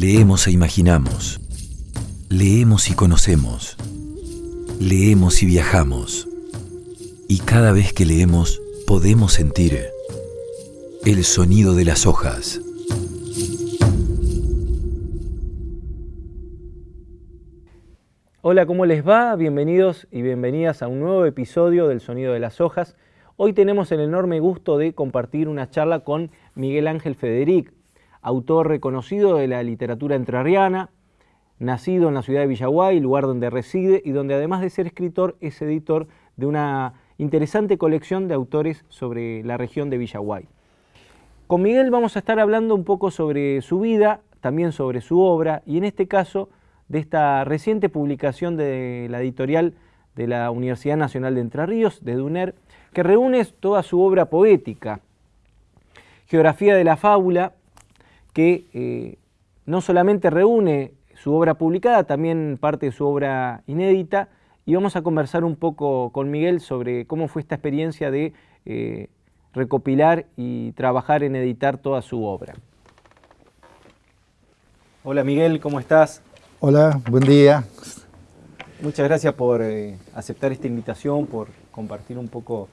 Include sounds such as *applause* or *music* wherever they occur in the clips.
Leemos e imaginamos. Leemos y conocemos. Leemos y viajamos. Y cada vez que leemos podemos sentir el sonido de las hojas. Hola, ¿cómo les va? Bienvenidos y bienvenidas a un nuevo episodio del Sonido de las Hojas. Hoy tenemos el enorme gusto de compartir una charla con Miguel Ángel Federic, autor reconocido de la literatura entrerriana, nacido en la ciudad de Villaguay, lugar donde reside y donde además de ser escritor es editor de una interesante colección de autores sobre la región de Villaguay. Con Miguel vamos a estar hablando un poco sobre su vida, también sobre su obra y en este caso de esta reciente publicación de la editorial de la Universidad Nacional de Entre Ríos, de DUNER, que reúne toda su obra poética. Geografía de la fábula, que eh, no solamente reúne su obra publicada, también parte de su obra inédita, y vamos a conversar un poco con Miguel sobre cómo fue esta experiencia de eh, recopilar y trabajar en editar toda su obra. Hola Miguel, ¿cómo estás? Hola, buen día. Muchas gracias por eh, aceptar esta invitación, por compartir un poco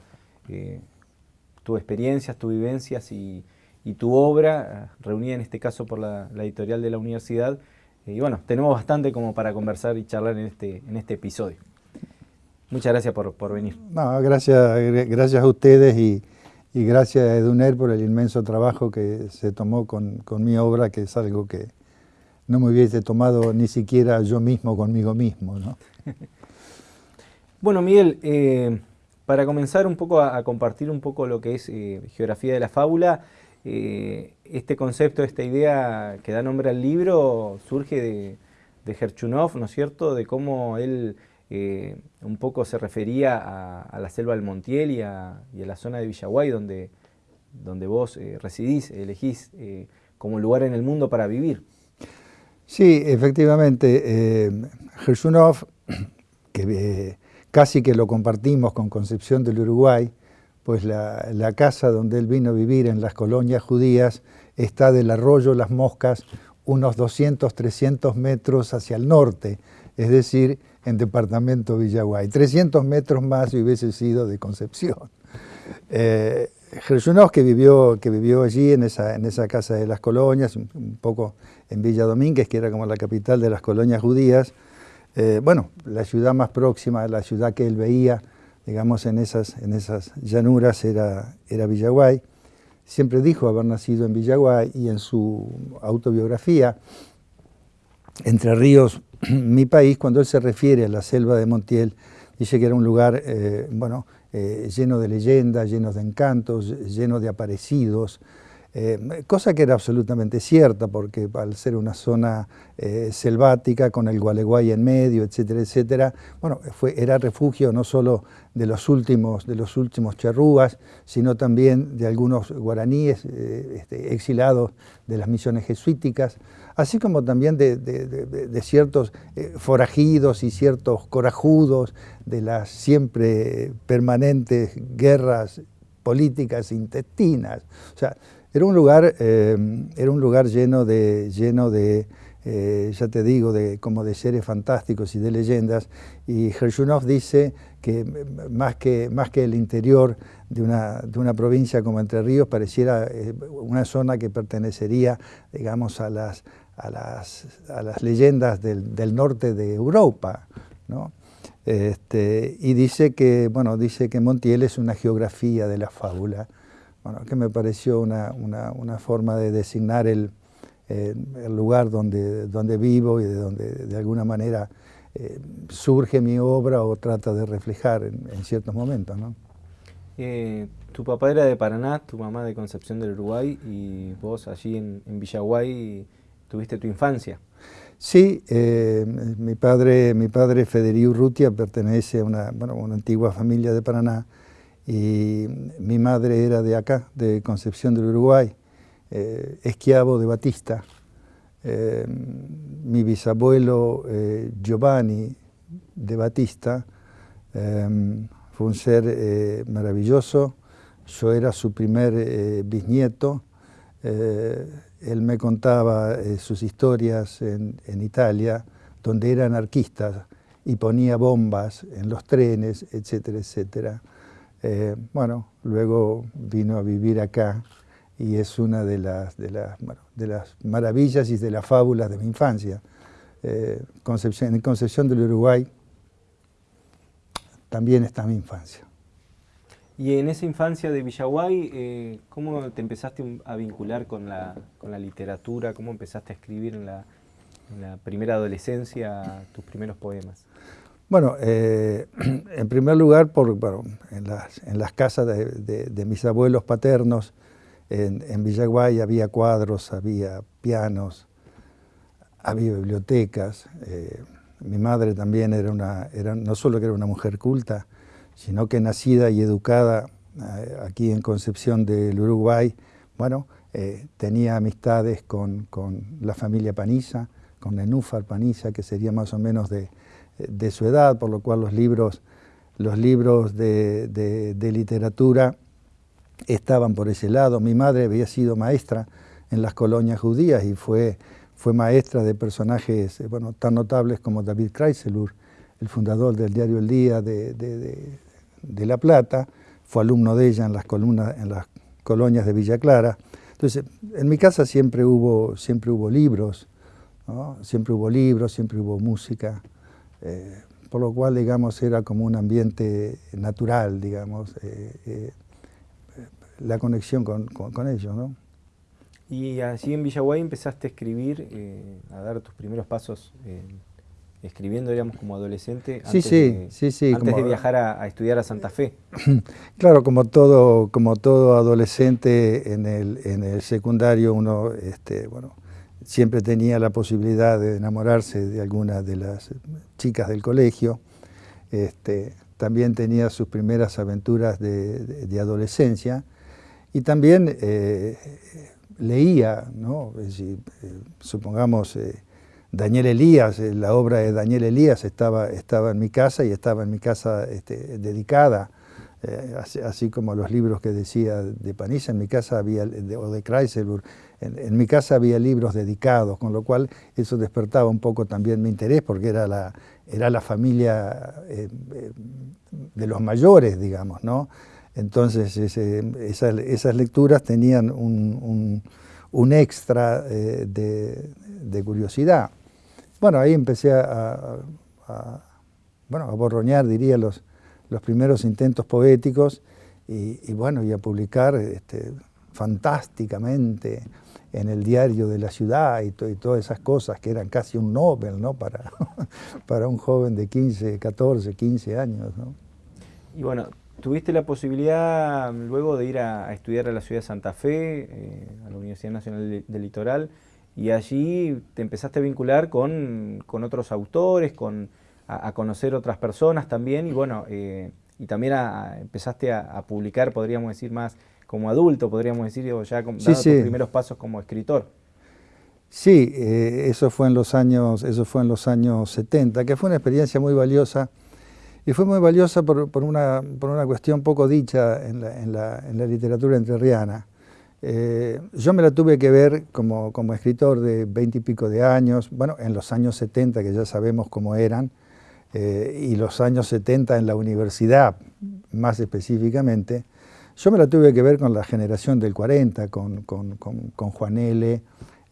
tus experiencias, tus vivencias y, y tu obra, reunida en este caso por la, editorial de la universidad. Y bueno, tenemos bastante como para conversar y charlar en este, en este episodio. Muchas gracias por, por venir. No, gracias, gracias a ustedes y, y, gracias a Eduner por el inmenso trabajo que se tomó con, con, mi obra, que es algo que no me hubiese tomado ni siquiera yo mismo conmigo mismo. ¿no? *laughs* bueno, Miguel, eh, para comenzar un poco a, a, compartir un poco lo que es eh, geografía de la fábula, eh, este concepto, esta idea que da nombre al libro surge de, de ¿no es cierto?, de cómo él eh, un poco se refería a, la selva del Montiel y a, la zona de Villaguay, donde, donde vos eh, residís, elegís como lugar en el mundo para vivir. Sí, efectivamente, Gerchunov, que casi que lo compartimos con Concepción del Uruguay, pues la, casa donde él vino a vivir en las colonias judías está del arroyo Las Moscas unos 200, 300 metros hacia el norte, es decir, en departamento Villaguay. 300 metros más y hubiese sido de Concepción. Eh, que vivió, que vivió allí en esa, en esa casa de las colonias, un, poco en Villa Domínguez, que era como la capital de las colonias judías, eh, bueno, la ciudad más próxima, la ciudad que él veía, digamos, en esas, en esas llanuras era, era Villaguay. Siempre dijo haber nacido en Villaguay y en su autobiografía, Entre Ríos, *clears throat* mi país, cuando él se refiere a la selva de Montiel, dice que era un lugar, eh, bueno, eh, lleno de leyendas, lleno de encantos, lleno de aparecidos, eh, cosa que era absolutamente cierta, porque al ser una zona eh, selvática, con el Gualeguay en medio, etcétera, etcétera, bueno, fue, era refugio no solo de los últimos, de los últimos charrúas, sino también de algunos guaraníes eh, este, exilados de las misiones jesuíticas, así como también de, de ciertos forajidos y ciertos corajudos de las siempre permanentes guerras políticas intestinas. O sea, era un lugar, eh, era un lugar lleno de, lleno de eh, ya te digo, de, como de seres fantásticos y de leyendas, y Gershunov dice que más que, más que el interior de una, de una provincia como Entre Ríos pareciera eh, una zona que pertenecería, digamos, a las, a las, a las leyendas del, del, norte de Europa, ¿no? Este, y dice que, bueno, dice que Montiel es una geografía de la fábula, bueno, que me pareció una, una, forma de designar el, el lugar donde, donde, vivo y de donde de alguna manera eh, surge mi obra o trata de reflejar en, ciertos momentos. ¿no? Eh, tu papá era de Paraná, tu mamá de Concepción del Uruguay y vos allí en, en Villaguay tuviste tu infancia. Sí, eh, mi, padre, mi padre Federico Urrutia pertenece a una, bueno, una antigua familia de Paraná y mi madre era de acá, de Concepción del Uruguay, eh, esquiavo de Batista. Eh, mi bisabuelo eh, Giovanni de Batista fue un ser maravilloso, yo era su primer bisnieto, él me contaba eh, sus historias en, Italia, donde era anarquista y ponía bombas en los trenes, etcétera, etcétera. Eh, bueno, luego vino a vivir acá y es una de las, de las, maravillas y de las fábulas de mi infancia. Concepción, en Concepción del Uruguay también está mi infancia. Y en esa infancia de Villaguay, eh, ¿cómo te empezaste a vincular con la, literatura? ¿Cómo empezaste a escribir en la, primera adolescencia tus primeros poemas? Bueno, eh, *clears throat* en primer lugar, por, en, las, casas de, mis abuelos paternos, en, Villaguay había cuadros, había pianos, había bibliotecas. Eh, mi madre también era una, era, no solo que era una mujer culta, sino que nacida y educada eh, aquí en Concepción del Uruguay, bueno, eh, tenía amistades con, la familia Paniza, con Nenúfar Paniza, que sería más o menos de, su edad, por lo cual los libros, los libros de, literatura estaban por ese lado. Mi madre había sido maestra en las colonias judías y fue, fue maestra de personajes eh, bueno, tan notables como David Kreiselur, el fundador del diario El Día de, de La Plata, fue alumno de ella en las, columnas, en las colonias de Villa Clara. Entonces, en mi casa siempre hubo, siempre hubo libros, siempre hubo libros, siempre hubo música, eh, por lo cual, digamos, era como un ambiente natural, digamos, eh, eh, la conexión con, con, ellos, ¿no? Y así en Villaguay empezaste a escribir, a dar tus primeros pasos escribiendo, digamos, como adolescente antes, de, antes de viajar a, estudiar a Santa Fe. *clears throat* Claro, como todo, como todo adolescente en el, en el secundario uno este, bueno, siempre tenía la posibilidad de enamorarse de alguna de las chicas del colegio. Este, también tenía sus primeras aventuras de, adolescencia y también eh, leía, ¿no? Eh, supongamos, eh, Daniel Elías, la obra de Daniel Elías estaba, en mi casa y estaba en mi casa este, dedicada, así, como los libros que decía de Panissa, en mi casa había, o de Kreiselburg, en, mi casa había libros dedicados, con lo cual eso despertaba un poco también mi interés, porque era la, era la familia eh, de los mayores, digamos, ¿no? Entonces esas, lecturas tenían un, extra de curiosidad. Bueno, ahí empecé a, bueno, a borroñar, diría, los, los primeros intentos poéticos y, bueno, y a publicar este, fantásticamente en el diario de la ciudad y, todas esas cosas que eran casi un Nobel ¿no? para, *laughs* para un joven de 15, 14, 15 años. ¿no? Y bueno, tuviste la posibilidad luego de ir a, estudiar a la ciudad de Santa Fe, eh, a la Universidad Nacional del Litoral, y allí te empezaste a vincular con, otros autores, con, a, conocer otras personas también y bueno, eh, y también empezaste a, publicar, podríamos decir más como adulto, podríamos decir, ya con, tus primeros pasos como escritor. Sí, eh, eso, fue en los años, eso fue en los años 70, que fue una experiencia muy valiosa y fue muy valiosa por, por, una, por una, cuestión poco dicha en la, en la, en la literatura entrerriana. Eh, yo me la tuve que ver como, como escritor de veinte y pico de años, bueno, en los años 70, que ya sabemos cómo eran, eh, y los años 70 en la universidad, más específicamente, yo me la tuve que ver con la generación del 40, con, con, con, Juan L.,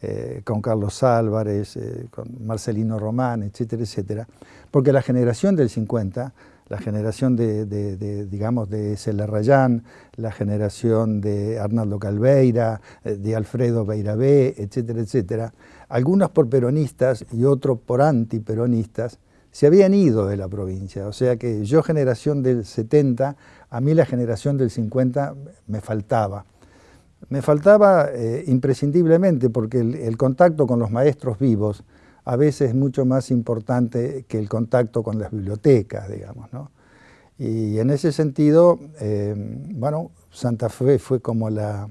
eh, con Carlos Álvarez, con Marcelino Román, etcétera, etcétera, porque la generación del 50 la generación de, digamos, de Rayán, la generación de Arnaldo Calveira, eh, de Alfredo Beirabé, etcétera, etcétera, algunos por peronistas y otros por antiperonistas, se habían ido de la provincia. O sea que yo generación del 70, a mí la generación del 50 me faltaba. Me faltaba eh, imprescindiblemente porque el contacto con los maestros vivos, a veces es mucho más importante que el contacto con las bibliotecas, digamos. ¿no? Y en ese sentido, eh, bueno, Santa Fe fue como la,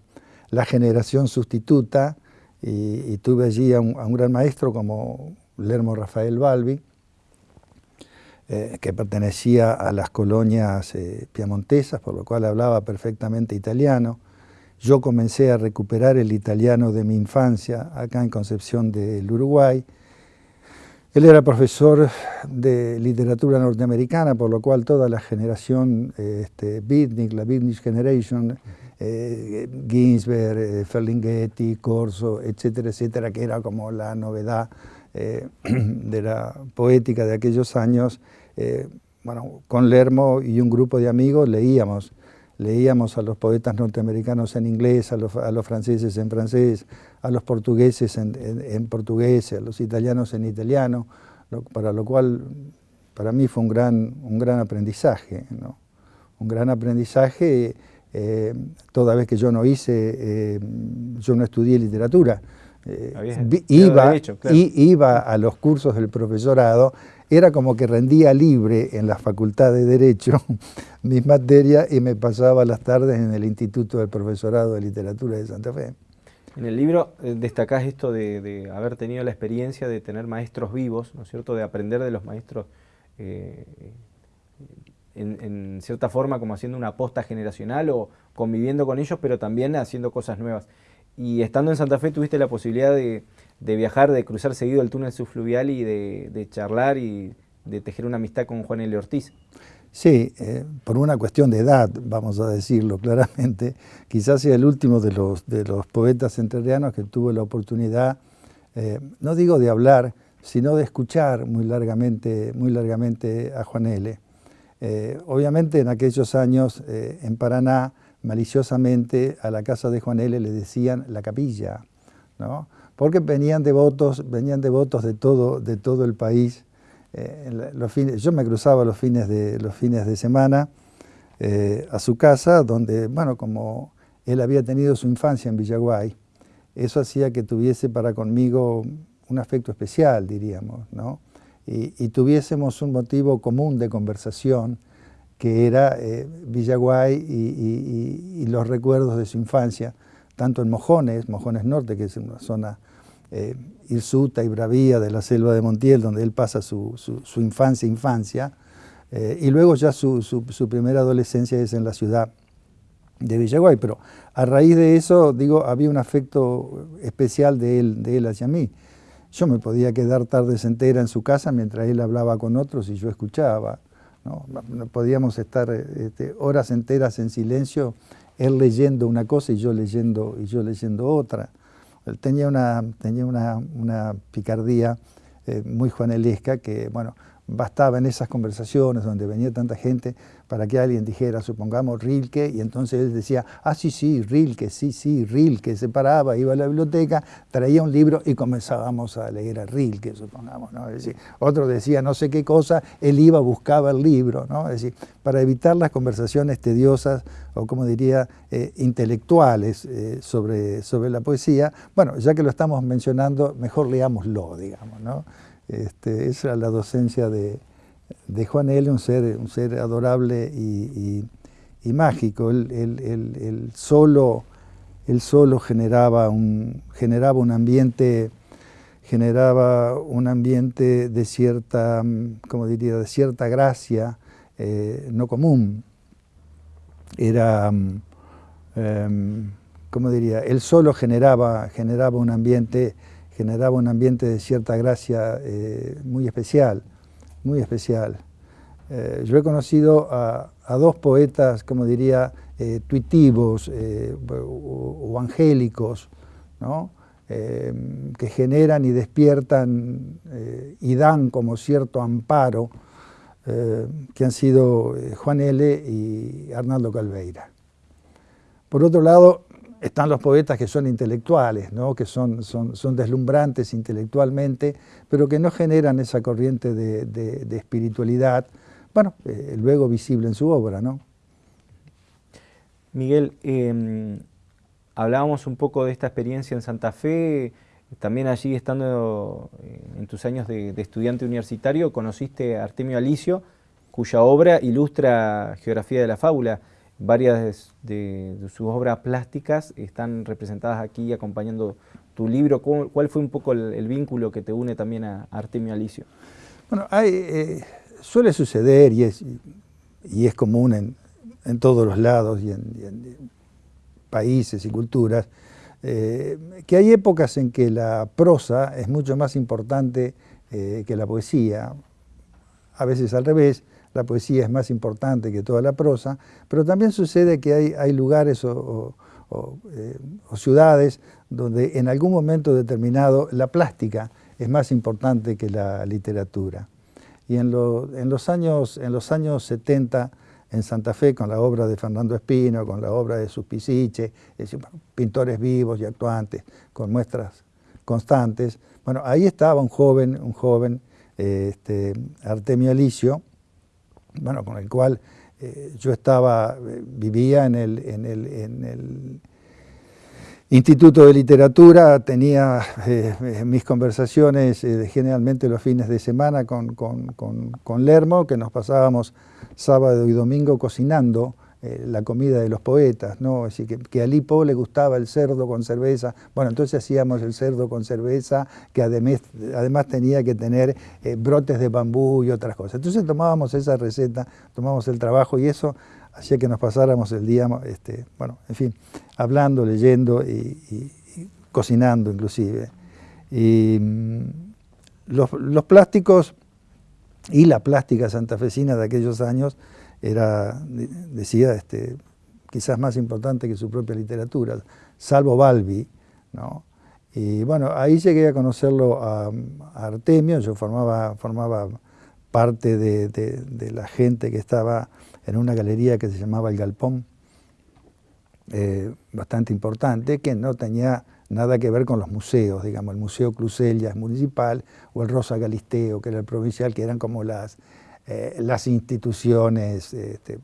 generación sustituta y, tuve allí a un, gran maestro como Lermo Rafael Balbi, eh, que pertenecía a las colonias eh, piamontesas, por lo cual hablaba perfectamente italiano, yo comencé a recuperar el italiano de mi infancia acá en Concepción del Uruguay. Él era profesor de literatura norteamericana, por lo cual toda la generación este, Bitnik, la Bitnik Generation, eh, Ginsberg, eh, Ferlinghetti, Corso, etcétera, etcétera, que era como la novedad eh, *clears throat* de la poética de aquellos años, eh, bueno, con Lermo y un grupo de amigos leíamos, leíamos a los poetas norteamericanos en inglés, a los, franceses en francés, a los portugueses en, portugués, a los italianos en italiano, para lo cual para mí fue un gran, un gran aprendizaje, un gran aprendizaje eh, toda vez que yo no hice, yo no estudié literatura, eh, iba, iba a los cursos del profesorado, era como que rendía libre en la Facultad de Derecho *laughs* mis materias y me pasaba las tardes en el Instituto del Profesorado de Literatura de Santa Fe. En el libro eh, destacás esto de, haber tenido la experiencia de tener maestros vivos, ¿no es cierto?, de aprender de los maestros eh, en, en, cierta forma como haciendo una aposta generacional o conviviendo con ellos, pero también haciendo cosas nuevas. Y estando en Santa Fe tuviste la posibilidad de, viajar, de cruzar seguido el túnel subfluvial y de, charlar y de tejer una amistad con Juan L. Ortiz. Sí, eh, por una cuestión de edad, vamos a decirlo claramente, quizás sea el último de los, poetas entrerrianos que tuvo la oportunidad, eh, no digo de hablar, sino de escuchar muy largamente, muy largamente a Juan L. Eh, obviamente en aquellos años en Paraná maliciosamente a la casa de Juan L. le decían la capilla, ¿no? porque venían devotos, venían devotos de todo, de todo el país. Eh, yo me cruzaba los fines de, los fines de semana eh, a su casa, donde, bueno, como él había tenido su infancia en Villaguay, eso hacía que tuviese para conmigo un afecto especial, diríamos, ¿no? y tuviésemos un motivo común de conversación, que era eh, Villaguay y, los recuerdos de su infancia, tanto en Mojones, Mojones Norte, que es una zona eh, hirsuta y bravía de la selva de Montiel, donde él pasa su, infancia, infancia, eh, y luego ya su, primera adolescencia es en la ciudad de Villaguay, pero a raíz de eso, digo, había un afecto especial de él, de él hacia mí. Yo me podía quedar tardes enteras en su casa mientras él hablaba con otros y yo escuchaba. ¿No? Podíamos estar este, horas enteras en silencio, él leyendo una cosa y yo leyendo, y yo leyendo otra. Él tenía una, tenía una, picardía eh, muy juanelesca que, bueno, bastaba en esas conversaciones donde venía tanta gente para que alguien dijera, supongamos, Rilke, y entonces él decía, ah, sí, sí, Rilke, sí, sí, Rilke, se paraba, iba a la biblioteca, traía un libro y comenzábamos a leer a Rilke, supongamos, ¿no? Es decir, otro decía no sé qué cosa, él iba, buscaba el libro, ¿no? Es decir, para evitar las conversaciones tediosas, o como diría, eh, intelectuales eh, sobre, sobre la poesía, bueno, ya que lo estamos mencionando, mejor leámoslo, digamos, ¿no? Este, esa era la docencia de, Juan L., un ser, un ser adorable y, mágico. Él, solo, solo generaba, un, generaba un ambiente generaba un ambiente de cierta, como diría, de cierta gracia eh, no común. Era, eh, como diría, él solo generaba, generaba un ambiente generaba un ambiente de cierta gracia eh, muy especial, muy especial. Eh, yo he conocido a, dos poetas, como diría, eh, tuitivos o, angélicos, que generan y despiertan y dan como cierto amparo, que han sido Juan L. y Arnaldo Calveira. Por otro lado, están los poetas que son intelectuales, ¿no? que son, son, son, deslumbrantes intelectualmente, pero que no generan esa corriente de, espiritualidad, bueno, eh, luego visible en su obra. ¿no? Miguel, em, hablábamos un poco de esta experiencia en Santa Fe, también allí estando eh, en tus años de, de estudiante universitario, conociste a Artemio Alicio, cuya obra ilustra Geografía de la Fábula varias de, sus obras plásticas están representadas aquí acompañando tu libro. ¿Cuál fue un poco el, vínculo que te une también a, Artemio Alicio? Bueno, eh, suele suceder y es, y es común en, todos los lados y, países y culturas, eh, que hay épocas en que la prosa es mucho más importante eh, que la poesía, a veces al revés, la poesía es más importante que toda la prosa, pero también sucede que hay, lugares o, eh, ciudades donde en algún momento determinado la plástica es más importante que la literatura. Y en, los, años, en los años 70 en Santa Fe con la obra de Fernando Espino, con la obra de Suspiciche, pintores vivos y actuantes, con muestras constantes. Bueno, ahí estaba un joven, un joven, este, Artemio Alicio, bueno, con el cual eh, yo estaba, eh, vivía en el, en el, Instituto de Literatura, tenía eh, mis conversaciones generalmente los fines de semana con, con, con Lermo, que nos pasábamos sábado y domingo cocinando eh, la comida de los poetas, ¿no? Así que, que a Lipo le gustaba el cerdo con cerveza, bueno, entonces hacíamos el cerdo con cerveza, que además, además tenía que tener eh, brotes de bambú y otras cosas. Entonces tomábamos esa receta, tomábamos el trabajo y eso hacía que nos pasáramos el día, este, bueno, en fin, hablando, leyendo y, cocinando inclusive. Y mm, los, los plásticos y la plástica santafesina de aquellos años era, decía, este, quizás más importante que su propia literatura, salvo Balbi, ¿no? Y bueno, ahí llegué a conocerlo a, Artemio, yo formaba, formaba parte de, la gente que estaba en una galería que se llamaba El Galpón, eh, bastante importante, que no tenía nada que ver con los museos, digamos, el Museo Crucella municipal o el Rosa Galisteo, que era el provincial, que eran como las, eh, las instituciones este,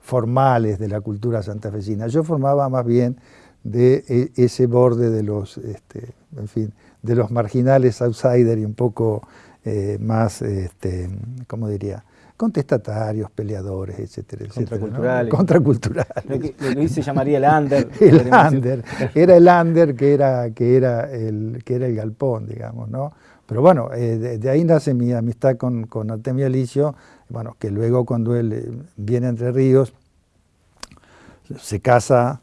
formales de la cultura santafesina. Yo formaba más bien de e, ese borde de los, este, en fin, de los marginales outsider y un poco eh, más, este, ¿cómo diría?, contestatarios, peleadores, etcétera, etcétera. Contraculturales. Contraculturales. Lo que, lo que se llamaría el under. *laughs* el under. Era el under que era, que, era el, que era el galpón, digamos, ¿no? Pero bueno, eh, de, ahí nace mi amistad con, con Artemio Alicio, bueno, que luego cuando él eh, viene a Entre Ríos, se casa,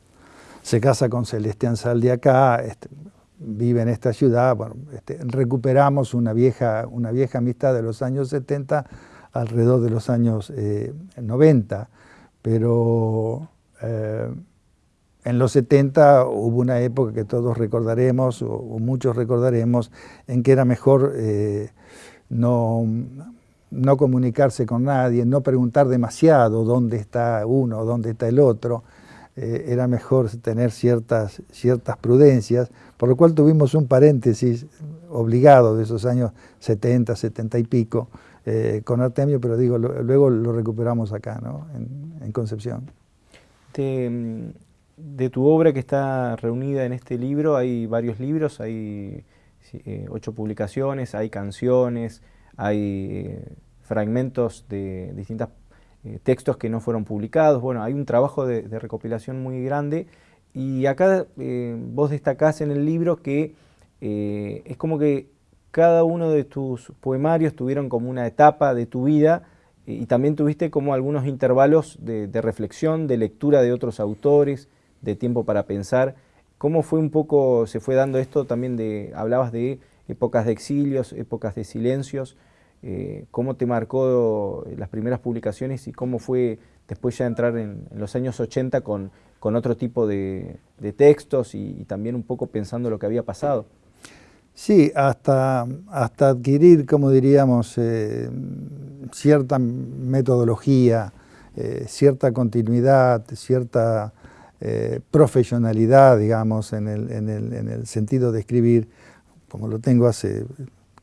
se casa con Celestian Sal de acá, este, vive en esta ciudad, bueno, este, recuperamos una vieja, una vieja amistad de los años 70 alrededor de los años 90, eh, pero en los 70 hubo una época que todos recordaremos, o, muchos recordaremos, en que era mejor eh, no, no comunicarse con nadie, no preguntar demasiado dónde está uno, dónde está el otro, era mejor tener ciertas, ciertas prudencias, por lo cual tuvimos un paréntesis obligado de esos años 70, 70 y pico, eh, con Artemio, pero digo, luego lo recuperamos acá, ¿no? en, Concepción. De, tu obra que está reunida en este libro, hay varios libros, hay eh, ocho publicaciones, hay canciones, hay eh, fragmentos de distintos textos que no fueron publicados, bueno, hay un trabajo de, de recopilación muy grande. Y acá vos destacás en el libro que es como que cada uno de tus poemarios tuvieron como una etapa de tu vida y también tuviste como algunos intervalos de, reflexión, de lectura de otros autores, de tiempo para pensar. ¿Cómo fue un poco, se fue dando esto también de, hablabas de épocas de exilios, épocas de silencios, eh, cómo te marcó las primeras publicaciones y cómo fue después ya entrar en, los años 80 con, con otro tipo de, textos y también un poco pensando lo que había pasado? Sí, hasta, hasta adquirir, como diríamos, eh, cierta metodología, eh, cierta continuidad, cierta eh, profesionalidad, digamos, en el, en, el, en el, sentido de escribir, como lo tengo hace,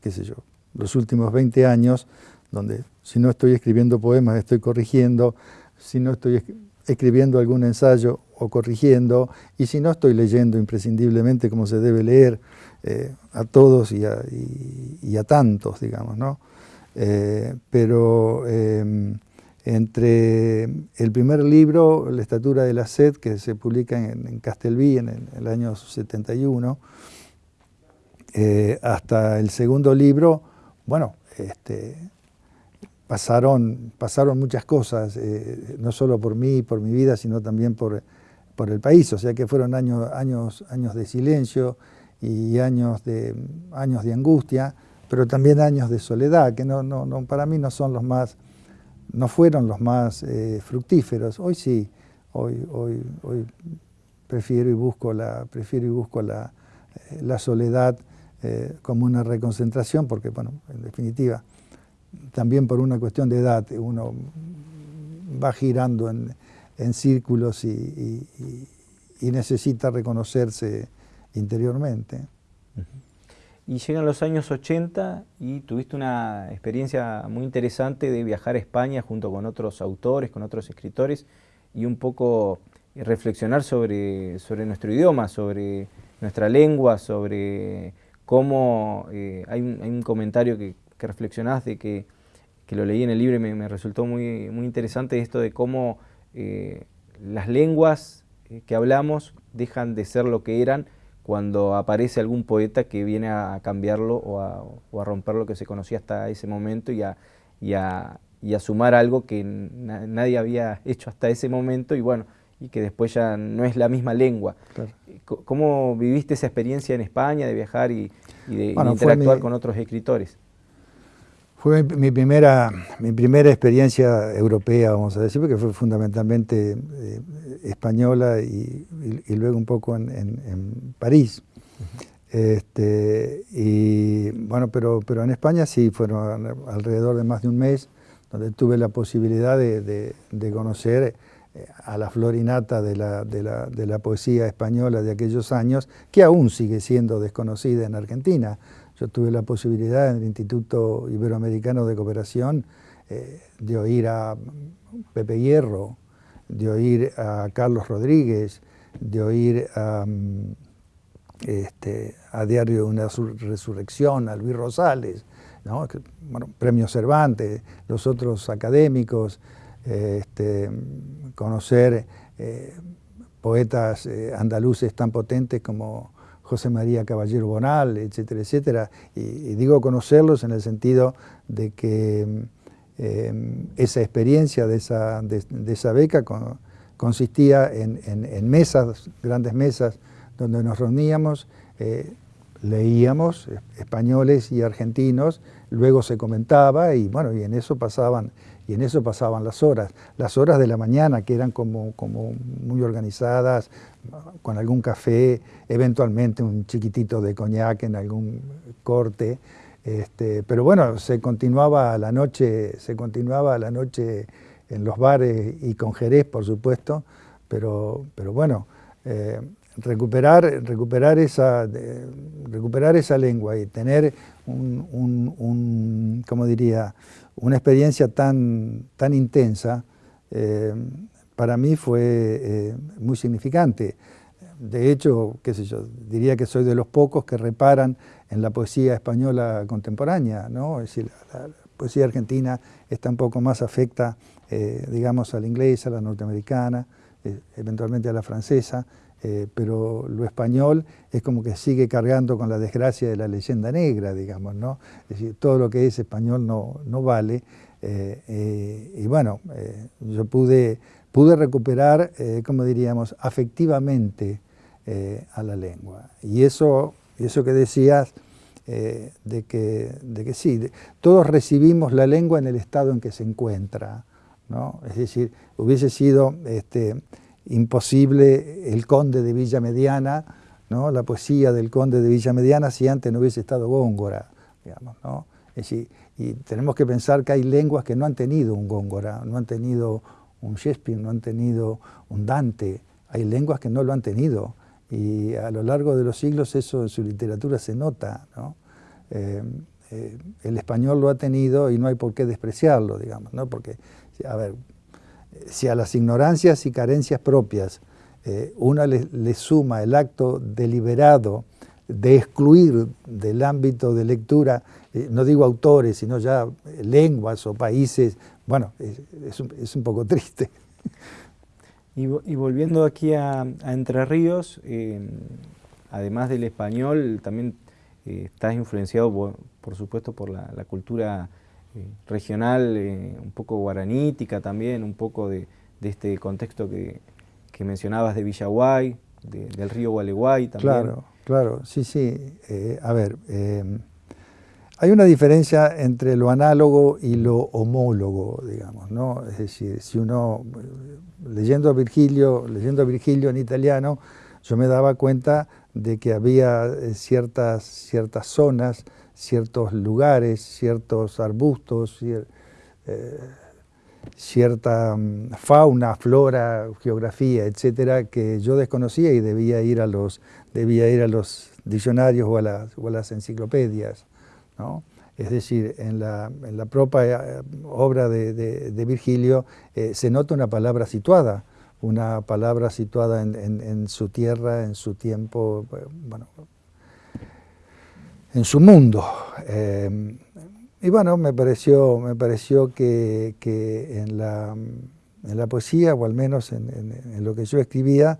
qué sé yo, los últimos 20 años, donde si no estoy escribiendo poemas estoy corrigiendo, si no estoy escribiendo algún ensayo o corrigiendo, y si no estoy leyendo imprescindiblemente como se debe leer, eh, a todos y a, tantos, digamos, ¿no? Eh, pero em, entre el primer libro, La estatura de la sed, que se publica en, Castelví en el, año 71, eh, hasta el segundo libro, bueno, este, pasaron, pasaron muchas cosas, no solo por mí, por mi vida, sino también por, por el país, o sea que fueron años, años, años de silencio y años de, años de angustia, pero también años de soledad, que no, no, no para mí no son los más, no fueron los más eh, fructíferos. Hoy sí, hoy, hoy, prefiero y busco la, prefiero y busco la, eh, la soledad eh, como una reconcentración, porque bueno, en definitiva, también por una cuestión de edad, uno va girando en, en círculos y, necesita reconocerse interiormente. Y llegan los años 80 y tuviste una experiencia muy interesante de viajar a España junto con otros autores, con otros escritores y un poco reflexionar sobre, sobre nuestro idioma, sobre nuestra lengua, sobre cómo eh, hay, un, comentario que, que reflexionás que, que, lo leí en el libro y me, me resultó muy, muy interesante esto de cómo eh, las lenguas eh, que hablamos dejan de ser lo que eran cuando aparece algún poeta que viene a cambiarlo o a, romper lo que se conocía hasta ese momento y a, y sumar algo que nadie había *laughs* hecho hasta ese momento y bueno, y que después ya no es la misma lengua. ¿Cómo viviste esa experiencia en España de viajar y, de, interactuar con otros escritores? Fue mi primera, mi primera experiencia europea, vamos a decir, porque fue fundamentalmente eh, española y, luego un poco en, París. este, y bueno, pero, pero en España sí, fueron alrededor de más de un mes, donde tuve la posibilidad de, conocer eh, a la florinata de la, de, la, de la poesía española de aquellos años, que aún sigue siendo desconocida en Argentina. Yo tuve la posibilidad en el Instituto Iberoamericano de Cooperación eh, de oír a Pepe Hierro, de oír a Carlos Rodríguez, de oír a, mm, este, a Diario de una Resurrección, a Luis Rosales, Premio Cervantes, los otros académicos, este, conocer eh, poetas eh, andaluces tan potentes como José María Caballero Bonal, etcétera, etcétera. Y, digo conocerlos en el sentido de que em, esa experiencia de esa, de, esa beca consistía en, mesas, grandes mesas, donde nos reuníamos, eh, leíamos, españoles y argentinos, luego se comentaba y bueno, y en eso pasaban y en eso pasaban las horas. Las horas de la mañana, que eran como, como muy organizadas, con algún café, eventualmente un chiquitito de coñac en algún corte, este, pero bueno, se continuaba a la noche, se continuaba la noche en los bares y con Jerez, por supuesto, pero, pero bueno, eh, recuperar, recuperar, esa, recuperar esa lengua y tener un, un, como diría, una experiencia tan, tan intensa, eh, para mí fue eh, muy significante. De hecho, qué sé yo, diría que soy de los pocos que reparan en la poesía española contemporánea, ¿no? La, poesía argentina está un poco más afecta, eh, digamos, a la inglesa, a la norteamericana, eventualmente a la francesa, eh, pero lo español es como que sigue cargando con la desgracia de la leyenda negra, digamos, ¿no? Es decir, todo lo que es español no, no vale. Eh, eh, y bueno, yo pude, pude recuperar, como diríamos, afectivamente a la lengua. Y eso, eso que decías, de, que, de que sí, todos recibimos la lengua en el estado en que se encuentra, ¿no? Es decir, hubiese sido... Este, imposible el conde de Villa Mediana, ¿no? la poesía del conde de Villa Mediana si antes no hubiese estado Góngora. Digamos, ¿no? y tenemos que pensar que hay lenguas que no han tenido un Góngora, no han tenido un Shakespeare, no han tenido un Dante, hay lenguas que no lo han tenido y a lo largo de los siglos eso en su literatura se nota. ¿no? Eh, eh, el español lo ha tenido y no hay por qué despreciarlo, digamos, ¿no? porque, a ver, si a las ignorancias y carencias propias eh, una le, suma el acto deliberado de excluir del ámbito de lectura, eh, no digo autores, sino ya lenguas o países, bueno, es, un, poco *laughs* triste. Y, volviendo aquí a, Entre Ríos, eh, además del español, también estás influenciado, por, supuesto, por la, cultura eh, regional, eh, un poco guaranítica también, un poco de, este contexto que, que mencionabas de Villaguay, del río Gualeguay también. Claro, claro, sí, sí. Eh, a ver, em, hay una diferencia entre lo análogo y lo homólogo, digamos, ¿no? Es decir, si uno, leyendo a Virgilio, leyendo a Virgilio en italiano, yo me daba cuenta de que había eh, ciertas, ciertas zonas, ciertos lugares, ciertos arbustos, eh, cierta mm, fauna, flora, geografía, etcétera, que yo desconocía y debía ir a los, debía ir a los diccionarios o a las, o a las enciclopedias. ¿no? Es decir, en la, en la propia eh, obra de, de, Virgilio eh, se nota una palabra situada, una palabra situada en, en, su tierra, en su tiempo, bueno, en su mundo. Eh, y bueno, me pareció, me pareció que, en, la, en, la, poesía, o al menos en, lo que yo escribía,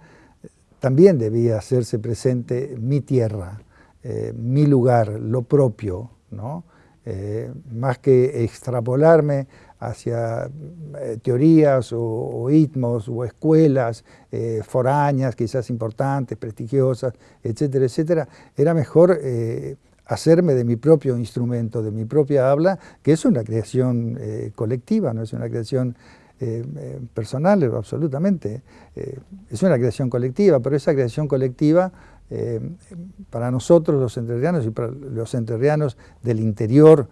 también debía hacerse presente mi tierra, eh, mi lugar, lo propio, ¿no? Eh, más que extrapolarme hacia eh, teorías o, o, itmos o escuelas foráneas, quizás importantes, prestigiosas, etcétera, etcétera, era mejor hacerme de mi propio instrumento, de mi propia habla, que es una creación eh, colectiva, no es una creación eh, eh, personal, absolutamente. es una creación colectiva, pero esa creación colectiva, para nosotros los entrerrianos y para los entrerrianos del interior,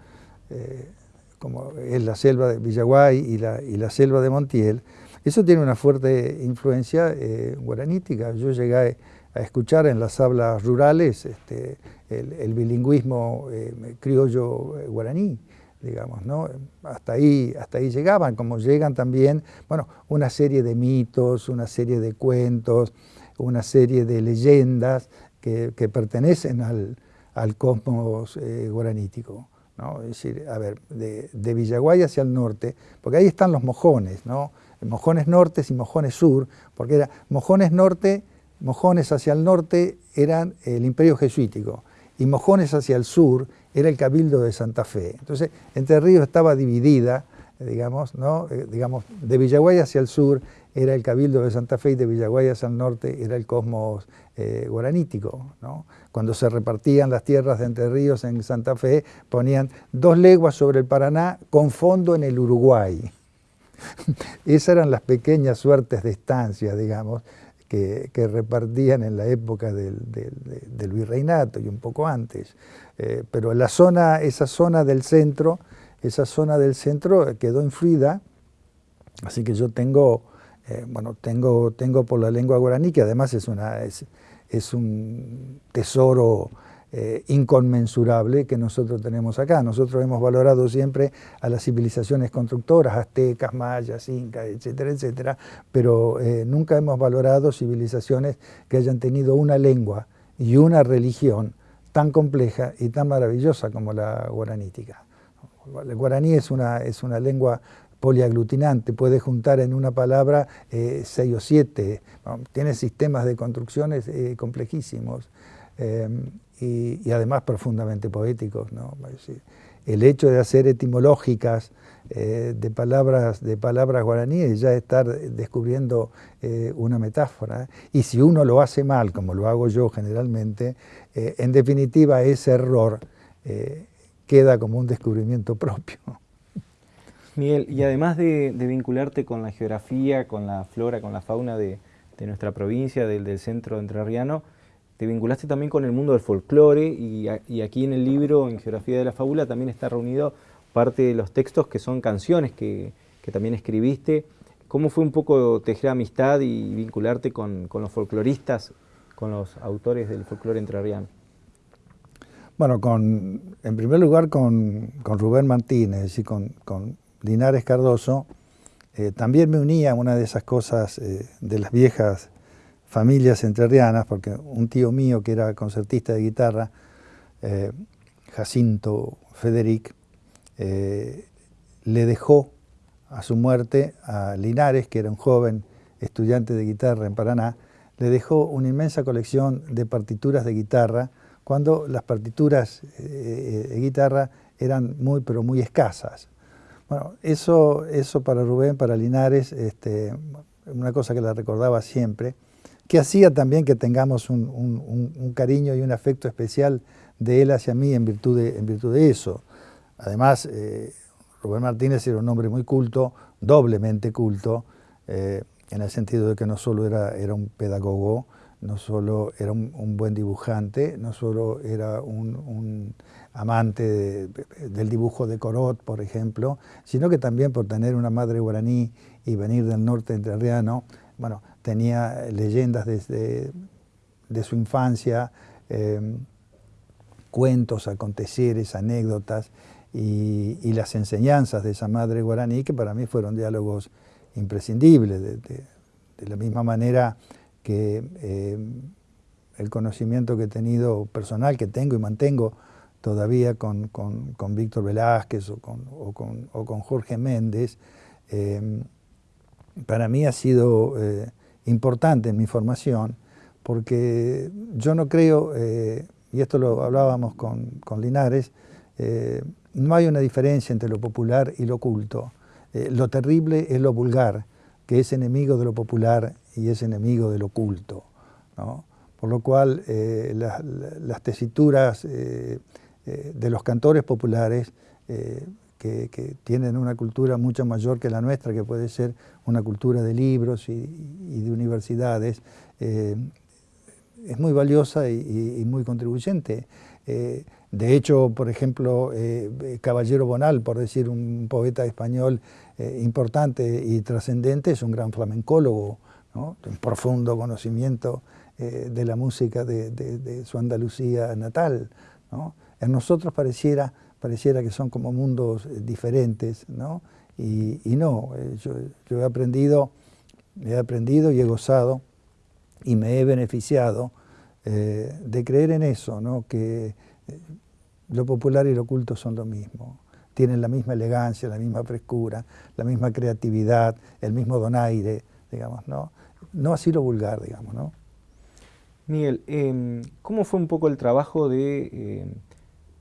como es la selva de Villaguay y la, y la selva de Montiel, eso tiene una fuerte influencia guaranítica. Yo llegué a escuchar en las hablas rurales este, el, bilingüismo eh, criollo eh, guaraní, digamos, ¿no? Hasta ahí, hasta ahí llegaban, como llegan también, bueno, una serie de mitos, una serie de cuentos, una serie de leyendas que, pertenecen al, cosmos eh, guaranítico. ¿no? Es decir, a ver, de, de, Villaguay hacia el norte, porque ahí están los mojones, ¿no? Mojones norte y mojones sur, porque era mojones norte Mojones hacia el norte eran el imperio jesuítico y Mojones hacia el sur era el cabildo de Santa Fe. Entonces, Entre Ríos estaba dividida, digamos, ¿no? Eh, digamos, de Villaguay hacia el sur era el cabildo de Santa Fe y de Villaguay hacia el norte era el cosmos eh, guaranítico. Cuando se repartían las tierras de Entre Ríos en Santa Fe, ponían dos leguas sobre el Paraná con fondo en el Uruguay. *laughs* Esas eran las pequeñas suertes de estancia, digamos, que, repartían en la época del, virreinato y un poco antes. Eh, pero la zona, esa zona del centro, esa zona del centro quedó influida, así que yo tengo, eh, bueno, tengo, tengo por la lengua guaraní, que además es, una, es, es un tesoro eh, inconmensurable que nosotros tenemos acá. Nosotros hemos valorado siempre a las civilizaciones constructoras, aztecas, mayas, incas, etcétera, etcétera, pero eh, nunca hemos valorado civilizaciones que hayan tenido una lengua y una religión tan compleja y tan maravillosa como la guaranítica. El guaraní es una, es una lengua poliaglutinante, puede juntar en una palabra eh, seis o siete, tiene sistemas de construcciones complejísimos y, además profundamente poéticos. ¿no? El hecho de hacer etimológicas eh, de, palabras, de palabras guaraníes ya estar descubriendo eh, una metáfora. Y si uno lo hace mal, como lo hago yo generalmente, eh, en definitiva ese error queda como un descubrimiento propio. Miguel, y además de, vincularte con la geografía, con la flora, con la fauna de, nuestra provincia, del, del centro entrerriano, te vinculaste también con el mundo del folclore y, aquí en el libro, en Geografía de la Fábula, también está reunido parte de los textos que son canciones que, también escribiste. ¿Cómo fue un poco tejer amistad y vincularte con, los folcloristas, con los autores del folclore entrerriano? Bueno, en primer lugar con, Rubén Martínez y con, con Linares Cardoso, eh, también me unía a una de esas cosas eh, de las viejas familias entrerrianas, porque un tío mío que era concertista de guitarra, eh, Jacinto Federic, eh, le dejó a su muerte a Linares, que era un joven estudiante de guitarra en Paraná, le dejó una inmensa colección de partituras de guitarra, cuando las partituras eh, de guitarra eran muy, pero muy escasas. Bueno, eso, eso para Rubén, para Linares, este, una cosa que la recordaba siempre, que hacía también que tengamos un, cariño y un afecto especial de él hacia mí en virtud de, eso. Además, eh, Rubén Martínez era un hombre muy culto, doblemente culto, eh, en el sentido de que no solo era, era un pedagogo, no solo era un, buen dibujante, no solo era un, amante del dibujo de Corot, por ejemplo, sino que también por tener una madre guaraní y venir del norte entrerriano, bueno, tenía leyendas desde de su infancia, em, cuentos, aconteceres, anécdotas y, las enseñanzas de esa madre guaraní que para mí fueron diálogos imprescindibles, de la misma manera que eh, el conocimiento que he tenido personal, que tengo y mantengo todavía con, Víctor Velázquez o con, Jorge Méndez, eh, para mí ha sido eh, importante en mi formación, porque yo no creo, y esto lo hablábamos con, Linares, no hay una diferencia entre lo popular y lo oculto. lo terrible es lo vulgar, que es enemigo de lo popular y es enemigo del oculto. Por lo cual eh, las tesituras eh, eh, de los cantores populares que, tienen una cultura mucho mayor que la nuestra, que puede ser una cultura de libros y, de universidades, es muy valiosa y, muy contribuyente. de hecho, por ejemplo, Caballero Bonal, por decir un poeta español importante y trascendente, es un gran flamencólogo, un profundo conocimiento eh, de la música de, su Andalucía natal. En nosotros pareciera, pareciera que son como mundos eh, diferentes, Y, no, eh, yo, he, aprendido, he aprendido y he gozado y me he beneficiado de creer en eso, que lo popular y lo oculto son lo mismo tienen la misma elegancia, la misma frescura, la misma creatividad, el mismo donaire, digamos, ¿no? no así lo vulgar, digamos, ¿no? Miguel, em, ¿cómo fue un poco el trabajo de em,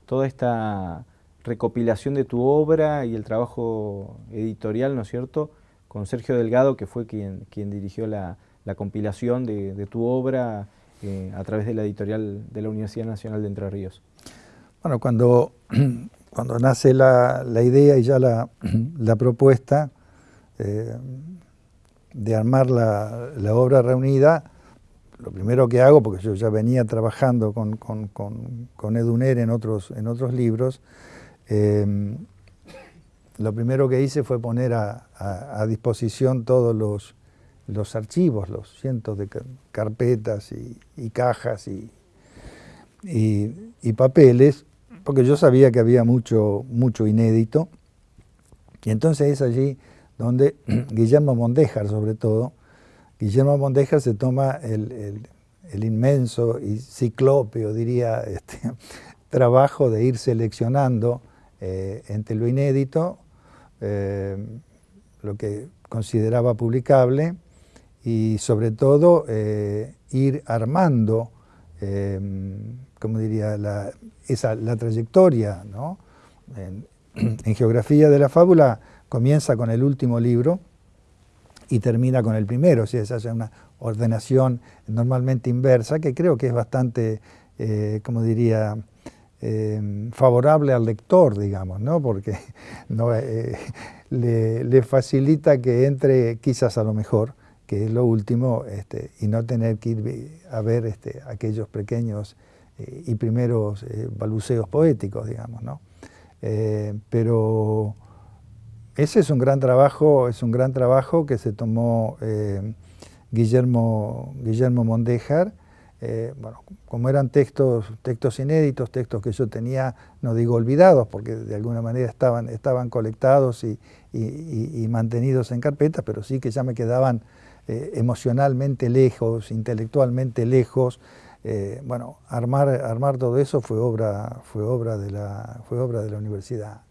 toda esta recopilación de tu obra y el trabajo editorial, ¿no es cierto?, con Sergio Delgado, que fue quien, quien dirigió la, compilación de, tu obra eh, a través de la editorial de la Universidad Nacional de Entre Ríos. Bueno, cuando, *clears throat* cuando nace la, idea y ya la, *clears throat* propuesta, eh, de armar la, obra reunida, lo primero que hago, porque yo ya venía trabajando con, con, con, Eduner en otros, en otros libros, em, lo primero que hice fue poner a, disposición todos los, archivos, los cientos de carpetas y, cajas y, papeles, porque yo sabía que había mucho, mucho inédito, y entonces es allí donde *clears throat* Guillermo Mondejar, sobre todo, Guillermo Mondejar se toma el, inmenso y ciclópeo, diría, este, *laughs* trabajo de ir seleccionando eh, entre lo inédito, eh, lo que consideraba publicable, y sobre todo eh, ir armando, como diría, la, esa, la trayectoria, ¿no? *clears throat* en geografía de la fábula comienza con el último libro y termina con el primero, o sea, se hace una ordenación normalmente inversa, que creo que es bastante, como diría, eh, favorable al lector, digamos, ¿no? porque *laughs* no, eh, le, facilita que entre quizás a lo mejor, que es lo último, este, y no tener que ir a ver este, aquellos pequeños y primeros baluceos poéticos, digamos. ¿no? pero ese es un gran trabajo, es un gran trabajo que se tomó eh, Guillermo, Guillermo Mondejar. Eh, bueno, como eran textos, textos inéditos, textos que yo tenía, no digo olvidados, porque de alguna manera estaban, estaban colectados y, mantenidos en carpetas, pero sí que ya me quedaban eh, emocionalmente lejos, intelectualmente lejos. bueno, armar, armar todo eso fue obra, fue obra, de, la, fue obra de la universidad.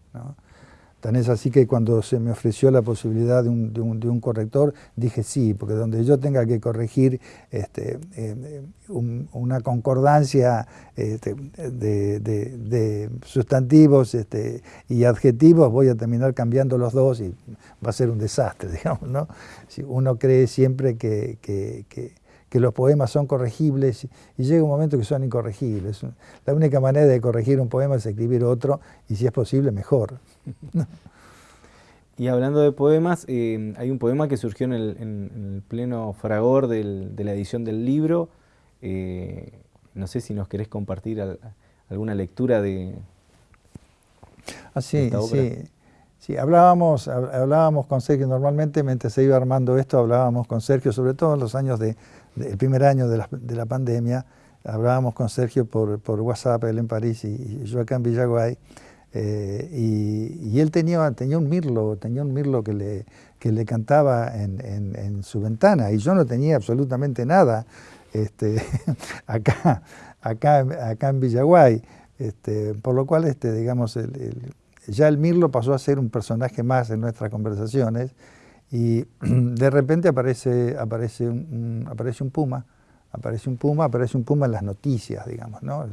Tan es así que cuando se me ofreció la posibilidad de un, corrector, dije sí, porque donde yo tenga que corregir este, eh, una concordancia este, de, sustantivos este, y adjetivos, voy a terminar cambiando los dos y va a ser un desastre, *laughs* digamos, ¿no? Si uno cree siempre que los poemas son corregibles y llega un momento que son incorregibles. La única manera de corregir un poema es escribir otro y si es posible mejor. *laughs* Y hablando de poemas, eh, hay un poema que surgió en el, pleno fragor de la edición del libro. Eh, no sé si nos querés compartir alguna lectura de, ah, sí, Sí. Sí, hablábamos, hablábamos con Sergio, normalmente mientras se iba armando esto, hablábamos con Sergio, sobre todo en los años de, el primer año de la, pandemia, hablábamos con Sergio por, WhatsApp, él en París y, yo acá en Villaguay, eh, y, él tenía, tenía un mirlo, tenía un mirlo que le, que le cantaba en, su ventana, y yo no tenía absolutamente nada este, *laughs* acá, acá, acá en Villaguay, este, por lo cual, este, digamos, ya el mirlo pasó a ser un personaje más en nuestras conversaciones, y *clears throat* de repente aparece, aparece, un, aparece un puma, aparece un puma, aparece un puma en las noticias, digamos, ¿no?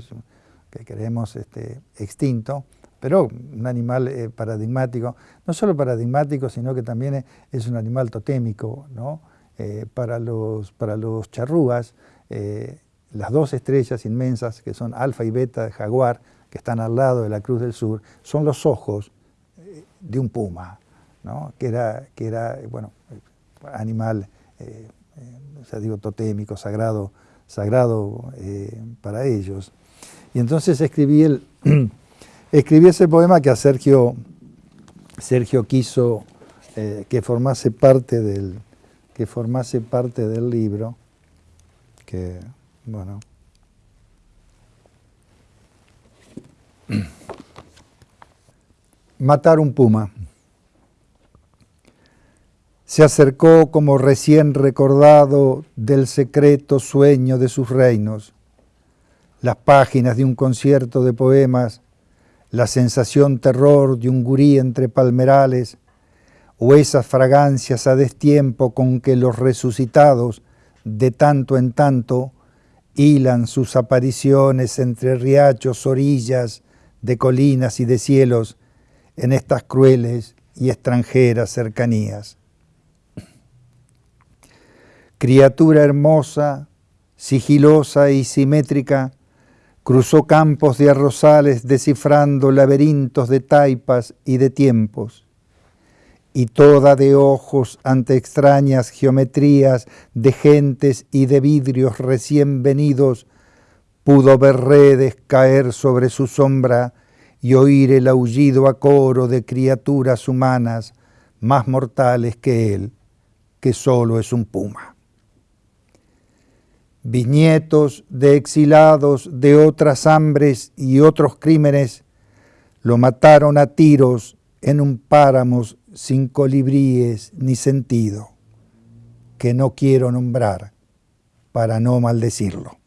que creemos este, extinto, pero un animal eh, paradigmático, no solo paradigmático, sino que también es, un animal totémico, ¿no? Eh, para, los, para los charrúas, eh, las dos estrellas inmensas que son alfa y beta de jaguar, que están al lado de la Cruz del Sur, son los ojos de un puma, que era, que era bueno, animal, eh, eh digo, totémico, sagrado, sagrado eh, para ellos. Y entonces escribí, el, *clears throat* escribí ese poema que a Sergio, Sergio quiso eh, que formase parte del, que formase parte del libro, que, bueno, *clears throat* matar un puma. Se acercó como recién recordado del secreto sueño de sus reinos, las páginas de un concierto de poemas, la sensación terror de un gurí entre palmerales, o esas fragancias a destiempo con que los resucitados, de tanto en tanto, hilan sus apariciones entre riachos, orillas, de colinas y de cielos, en estas crueles y extranjeras cercanías criatura hermosa, sigilosa y simétrica, cruzó campos de arrozales descifrando laberintos de taipas y de tiempos, y toda de ojos ante extrañas geometrías de gentes y de vidrios recién venidos, pudo ver redes caer sobre su sombra y oír el aullido a coro de criaturas humanas más mortales que él, que solo es un puma bisnietos de exilados de otras hambres y otros crímenes, lo mataron a tiros en un páramo sin colibríes ni sentido, que no quiero nombrar para no maldecirlo.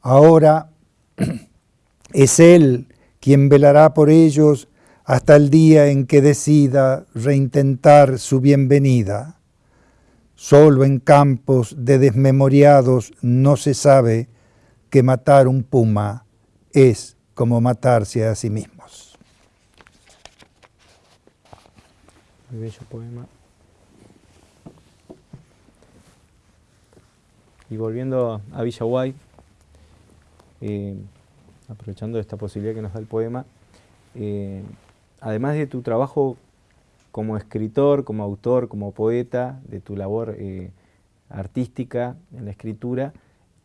Ahora *clears throat* es Él quien velará por ellos hasta el día en que decida reintentar su bienvenida Solo en campos de desmemoriados no se sabe que matar un puma es como matarse a sí mismos. Muy bello poema. Y volviendo a Villaguay, eh, aprovechando esta posibilidad que nos da el poema, eh, además de tu trabajo como escritor, como autor, como poeta, de tu labor eh, artística en la escritura,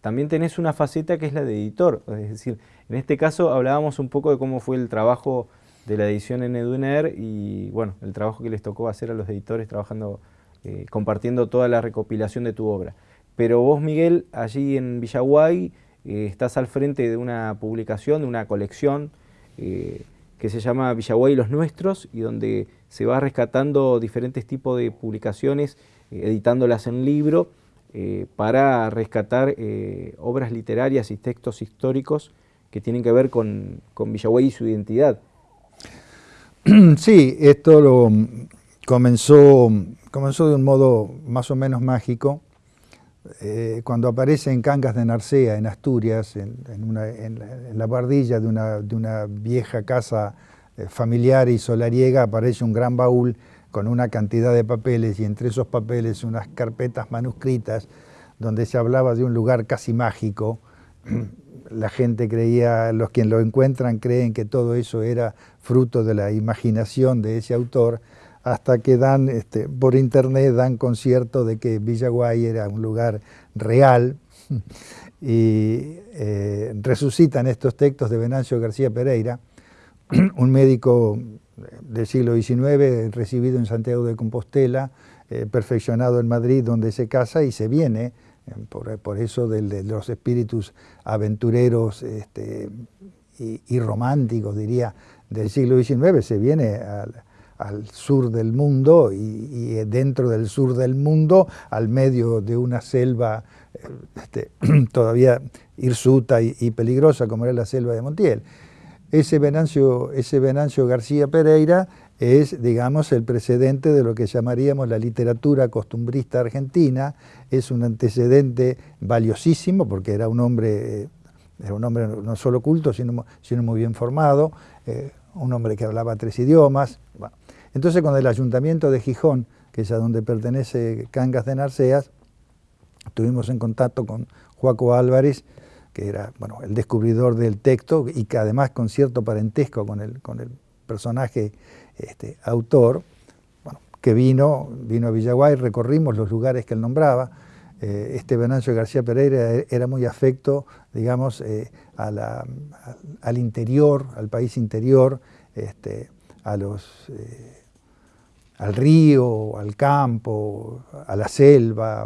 también tenés una faceta que es la de editor. Es decir, en este caso hablábamos un poco de cómo fue el trabajo de la edición en Eduner y bueno, el trabajo que les tocó hacer a los editores trabajando, eh, compartiendo toda la recopilación de tu obra. Pero vos, Miguel, allí en Villaguay, eh, estás al frente de una publicación, de una colección que se llama Villaguay Los Nuestros y donde se va rescatando diferentes tipos de publicaciones, eh, editándolas en libro, eh, para rescatar eh, obras literarias y textos históricos que tienen que ver con, con Villaguay y su identidad. *clears throat* sí, esto lo comenzó, comenzó de un modo más o menos mágico. Eh, cuando aparece en Cangas de Narcea, en Asturias, en, la, bardilla de una, vieja casa eh, familiar y solariega, aparece un gran baúl con una cantidad de papeles y entre esos papeles unas carpetas manuscritas donde se hablaba de un lugar casi mágico. *clears throat* La gente creía, los quienes lo encuentran creen que todo eso era fruto de la imaginación de ese autor, hasta que dan, este, por internet dan concierto de que Villaguay era un lugar real. *laughs* Y eh, resucitan estos textos de Venancio García Pereira, *clears throat* un médico del siglo XIX, recibido en Santiago de Compostela, eh, perfeccionado en Madrid, donde se casa y se viene, eh, por, eso de los espíritus aventureros este, y, románticos, diría, del siglo XIX, se viene al, sur del mundo y, dentro del sur del mundo, al medio de una selva eh, este, *clears throat* todavía hirsuta y, peligrosa como era la selva de Montiel. Ese Venancio, ese Venancio García Pereira es, digamos, el precedente de lo que llamaríamos la literatura costumbrista argentina, es un antecedente valiosísimo porque era un hombre, eh, era un hombre no solo culto, sino, sino muy bien formado, eh, un hombre que hablaba tres idiomas. Entonces con el ayuntamiento de Gijón, que es a donde pertenece Cangas de Narceas, estuvimos en contacto con Joaco Álvarez, que era bueno, el descubridor del texto y que además con cierto parentesco con el, con el personaje este, autor, bueno, que vino, vino a Villaguay, recorrimos los lugares que él nombraba. Eh, este Venancio García Pereira e, era muy afecto, digamos, eh, al interior, al país interior, este, a los, eh, al río, al campo, a la selva,